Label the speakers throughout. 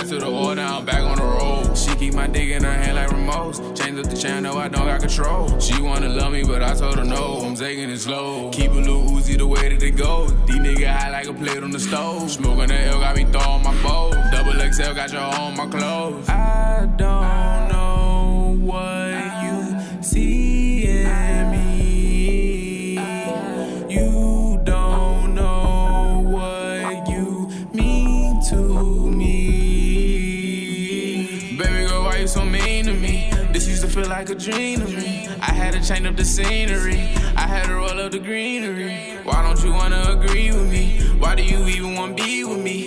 Speaker 1: Back to the order, I'm back on the road.
Speaker 2: She keep my dick in her hand like remotes. Change up the channel, I don't got control.
Speaker 1: She wanna love me, but I told her no. I'm taking it slow. Keep a little Uzi the way that it go. These niggas high like a plate on the stove. Smoking the L got me throwing my bowl. Double XL got your on my clothes.
Speaker 2: I don't know what you see
Speaker 1: so mean to me?
Speaker 2: This used to feel like a dream to me. I had to change up the scenery. I had to roll up the greenery. Why don't you wanna agree with me? Why do you even wanna be with me?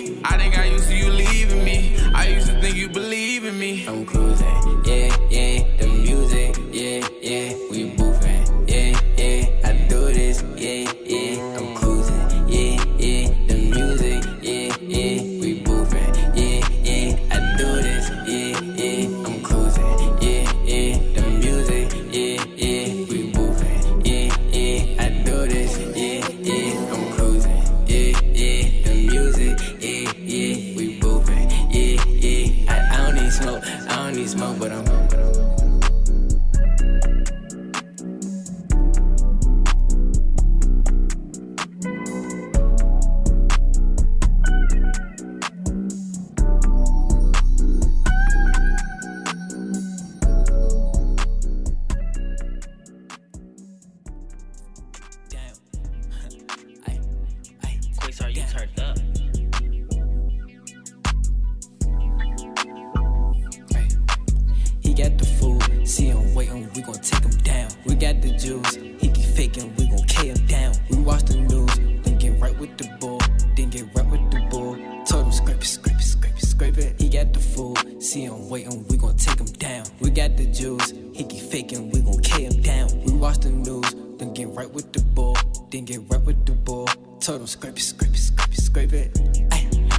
Speaker 3: We got the juice, he keep faking, we gon' K him down. We watch the news, then get right with the bull, then get right with the bull. Told him scrape it, scrape it, scrape it, scrape it. He got the food, see him waiting, we gon' take him down. We got the juice, he keep faking, we gon' K him down. We watch the news, then get right with the bull, then get right with the bull. Told him scrape it, scrape it, scrape it, scrape it.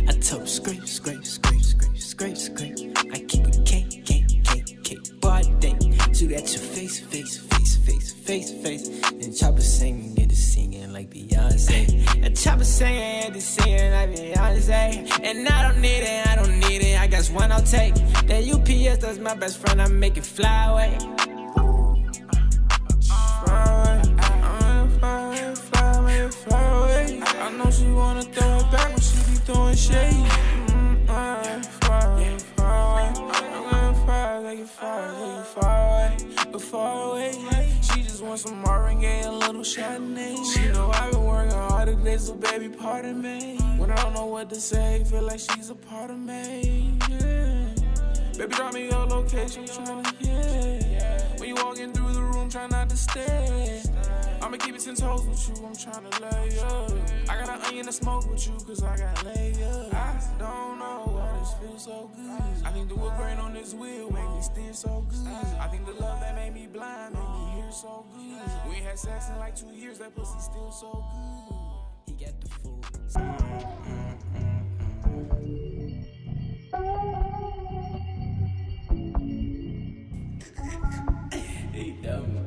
Speaker 3: I told him scrape, scrape, scrape, scrape, scrape, scrape. I keep it K, K, K, K. Body, shoot at your face, face, face, to face. And chopper singing, get it singing like Beyonce. And chopper singing, get it singing like Beyonce. And I don't need it, I don't need it. I guess one I'll take. That UPS, that's my best friend. I make it fly away.
Speaker 2: Fly away, fly away. I know she wanna throw it back when she be throwing shade. Chardonnay. Know I've been working hard today, so baby, pardon me. When I don't know what to say, feel like she's a part of me. Yeah. Baby, drop me your location, tryna, yeah. When you walking through the room, try not to stare. I'ma keep it ten toes with you, I'm tryna lay up. I got an onion to smoke with you, cause I got layup. I don't know why this feels so good. I think the wood grain on this wheel make me steer so good. I think the love that made me blind so good. We ain't had sex in like two years, that pussy still so good.
Speaker 3: He got the food. He dumb.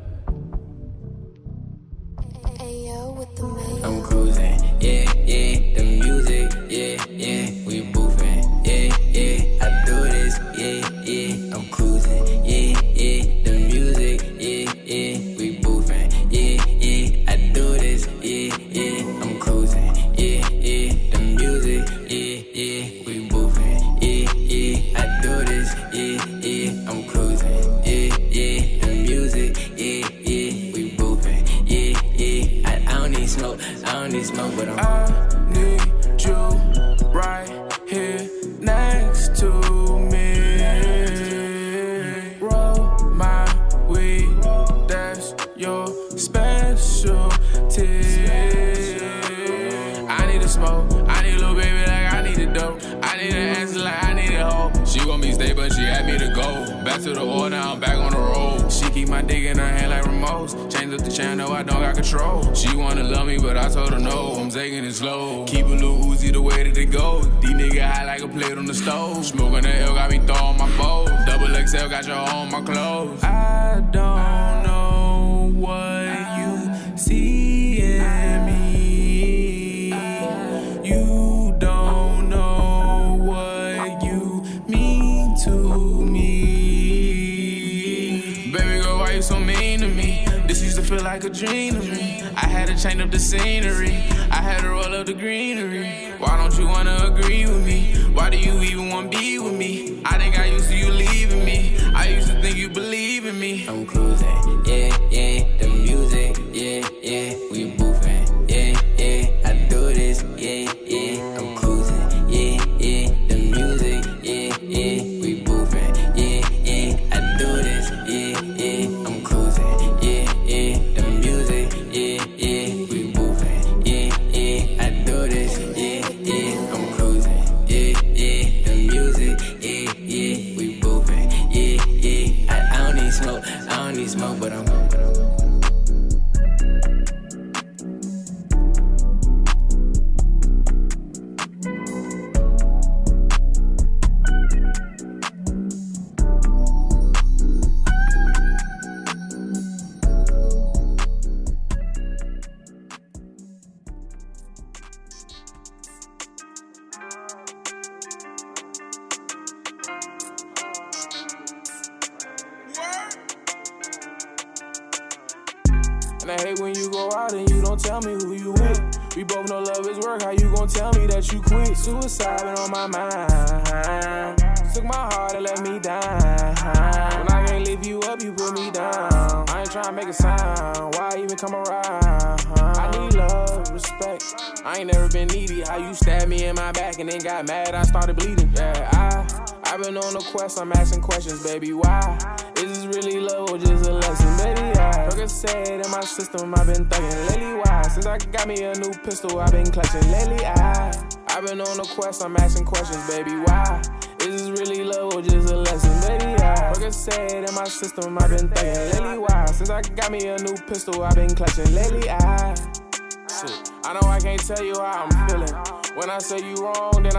Speaker 3: Don't need I'm.
Speaker 2: I need you right here next to me. Roll my weed, that's your specialty. I need to smoke, I need a little baby like I need a dope. I need an answer like I need a hoe.
Speaker 1: She want me stay, but she had me to go. Back to the now I'm back on the road. Keep my dick in her hand like remotes. Change up the channel, I don't got control. She wanna love me, but I told her no. I'm taking it slow. Keep a little Uzi the way that it go. These niggas high like a plate on the stove. Smoking the L got me throwing my bowl. Double XL got your on my clothes.
Speaker 2: I don't know what
Speaker 1: like a dream to me. I had to change up the scenery. I had to roll up the greenery. Why don't you wanna agree with me? Why do you even wanna be with me? I think I used to you leaving me. I used to think you believe in me.
Speaker 3: I'm cruising, yeah,
Speaker 2: And I hate when you go out and you don't tell me who you with. We both know love is work. How you gon' tell me that you quit? Suicide been on my mind. Took my heart and let me down. When I can't lift you up, you put me down. I ain't tryna make a sound. Why even come around? I need love, respect. I ain't never been needy. How you stabbed me in my back and then got mad? I started bleeding. Yeah, I. I've been on a quest, I'm asking questions, baby, why? Is this really love or just a lesson, baby? I said in my system, I've been thugging lately, why? Since I got me a new pistol, I've been clutching lately, I I've been on a quest, I'm asking questions, baby, why? Is this really love or just a lesson, baby? I Percocet in my system, I've been thugging lately, why? Since I got me a new pistol, I've been clutching lately, I Shit, I know I can't tell you how I'm feeling. When I say you wrong, then I